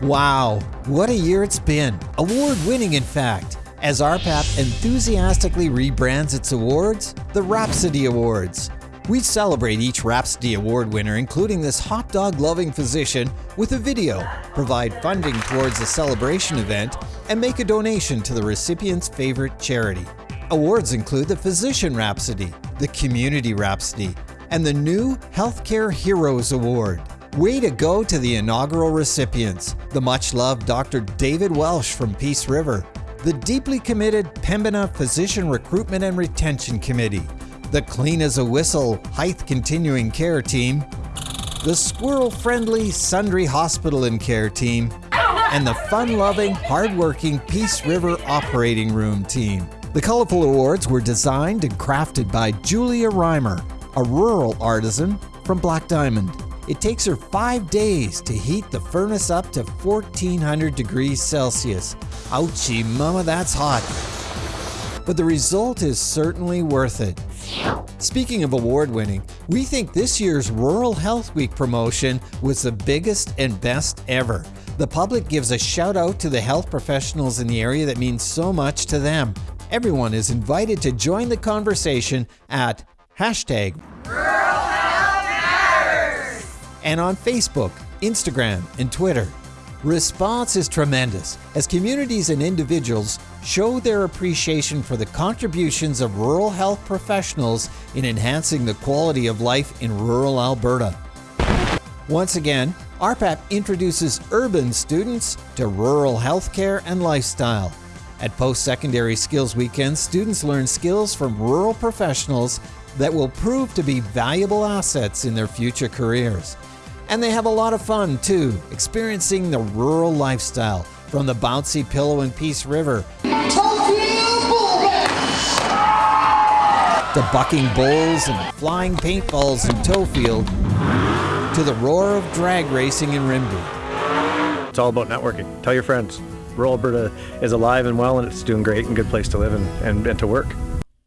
Wow, what a year it's been. Award winning, in fact, as RPAP enthusiastically rebrands its awards the Rhapsody Awards. We celebrate each Rhapsody Award winner, including this hot dog loving physician, with a video, provide funding towards the celebration event, and make a donation to the recipient's favorite charity. Awards include the Physician Rhapsody, the Community Rhapsody, and the new Healthcare Heroes Award. Way to go to the inaugural recipients, the much loved Dr. David Welsh from Peace River, the deeply committed Pembina Physician Recruitment and Retention Committee, the Clean as a Whistle Hythe Continuing Care Team, the Squirrel Friendly Sundre Hospital and Care Team, and the fun loving, hard-working Peace River Operating Room Team. The colorful awards were designed and crafted by Julia Reimer, a rural artisan from Black Diamond. It takes her five days to heat the furnace up to 1400 degrees Celsius. Ouchie, mama, that's hot. But the result is certainly worth it. Speaking of award winning, we think this year's Rural Health Week promotion was the biggest and best ever. The public gives a shout out to the health professionals in the area that means so much to them. Everyone is invited to join the conversation at hashtag and on Facebook, Instagram, and Twitter. Response is tremendous as communities and individuals show their appreciation for the contributions of rural health professionals in enhancing the quality of life in rural Alberta. Once again, RPAP introduces urban students to rural healthcare and lifestyle. At post secondary skills weekends, students learn skills from rural professionals that will prove to be valuable assets in their future careers. And they have a lot of fun too, experiencing the rural lifestyle from the bouncy pillow in Peace River to bucking bulls and flying paintballs in Tofield to the roar of drag racing in Rimbey. It's all about networking. Tell your friends. Rural Alberta is alive and well, and it's doing great and good place to live and, and, and to work.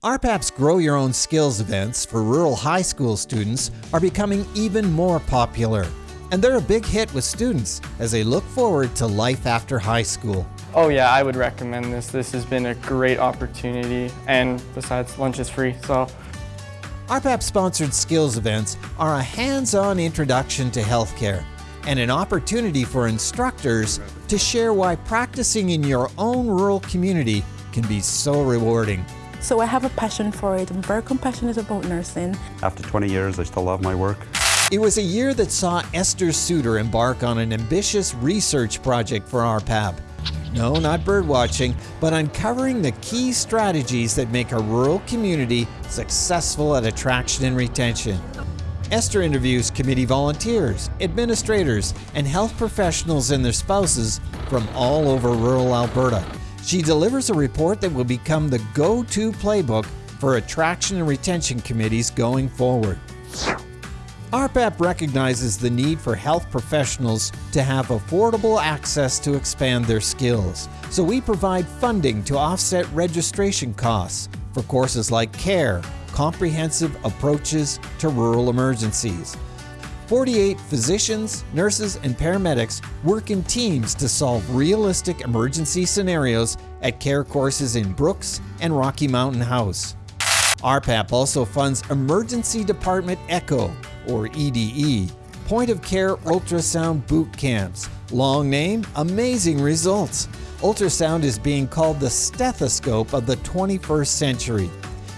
RPAP's Grow Your Own Skills events for rural high school students are becoming even more popular. And they're a big hit with students as they look forward to life after high school. Oh yeah, I would recommend this. This has been a great opportunity and besides lunch is free, so. RPAP sponsored skills events are a hands-on introduction to healthcare and an opportunity for instructors to share why practicing in your own rural community can be so rewarding. So I have a passion for it. I'm very compassionate about nursing. After 20 years, I still love my work. It was a year that saw Esther Suter embark on an ambitious research project for RPAP. No, not birdwatching, but uncovering the key strategies that make a rural community successful at attraction and retention. Esther interviews committee volunteers, administrators, and health professionals and their spouses from all over rural Alberta. She delivers a report that will become the go to playbook for attraction and retention committees going forward. RPAP recognizes the need for health professionals to have affordable access to expand their skills, so we provide funding to offset registration costs for courses like CARE, Comprehensive Approaches to Rural Emergencies. 48 physicians, nurses, and paramedics work in teams to solve realistic emergency scenarios at care courses in Brooks and Rocky Mountain House. RPAP also funds Emergency Department ECHO, or EDE, point of care ultrasound boot camps. Long name, amazing results. Ultrasound is being called the stethoscope of the 21st century.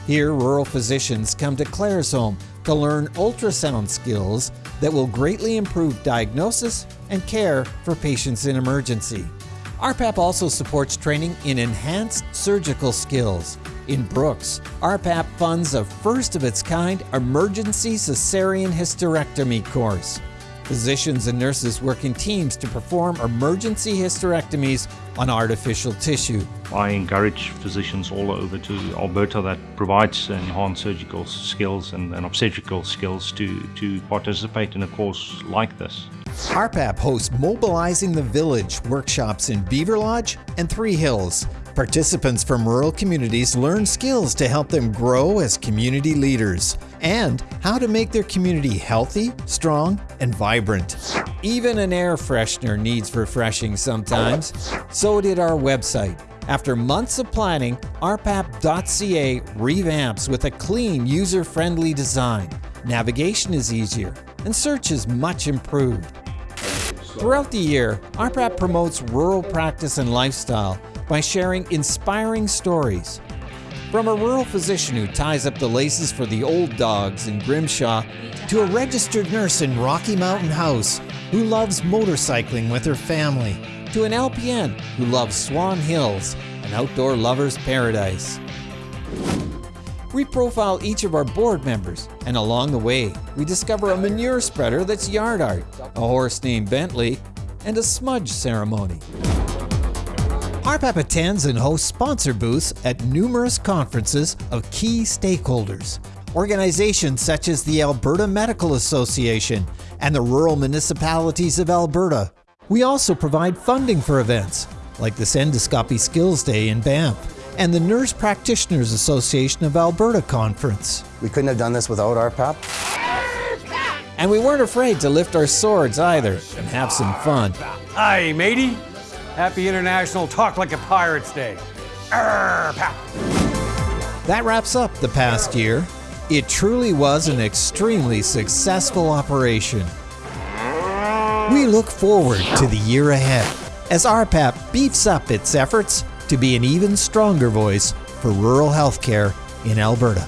Here, rural physicians come to Claire's Claresholm to learn ultrasound skills that will greatly improve diagnosis and care for patients in emergency. RPAP also supports training in enhanced surgical skills. In Brooks, RPAP funds a first of its kind emergency cesarean hysterectomy course. Physicians and nurses work in teams to perform emergency hysterectomies on artificial tissue. I encourage physicians all over to Alberta that provides enhanced surgical skills and, and obstetrical skills to, to participate in a course like this. RPAP hosts Mobilizing the Village workshops in Beaverlodge and Three Hills. Participants from rural communities learn skills to help them grow as community leaders and how to make their community healthy, strong, and vibrant. Even an air freshener needs refreshing sometimes. So did our website. After months of planning, rpap.ca revamps with a clean, user-friendly design. Navigation is easier, and search is much improved. Throughout the year, RPAP promotes rural practice and lifestyle by sharing inspiring stories. From a rural physician who ties up the laces for the old dogs in Grimshaw, to a registered nurse in Rocky Mountain House who loves motorcycling with her family, to an LPN who loves Swan Hills, an outdoor lover's paradise. We profile each of our board members, and along the way, we discover a manure spreader that's yard art, a horse named Bentley, and a smudge ceremony. RPAP attends and hosts sponsor booths at numerous conferences of key stakeholders. Organizations such as the Alberta Medical Association and the Rural Municipalities of Alberta. We also provide funding for events, like the Endoscopy Skills Day in Banff and the Nurse Practitioners Association of Alberta Conference. We couldn't have done this without RPAP. And we weren't afraid to lift our swords either and have some fun. Hi, matey. Happy International Talk Like a Pirates Day. Arr, pap. That wraps up the past year. It truly was an extremely successful operation. We look forward to the year ahead as RPAP beefs up its efforts to be an even stronger voice for rural healthcare in Alberta.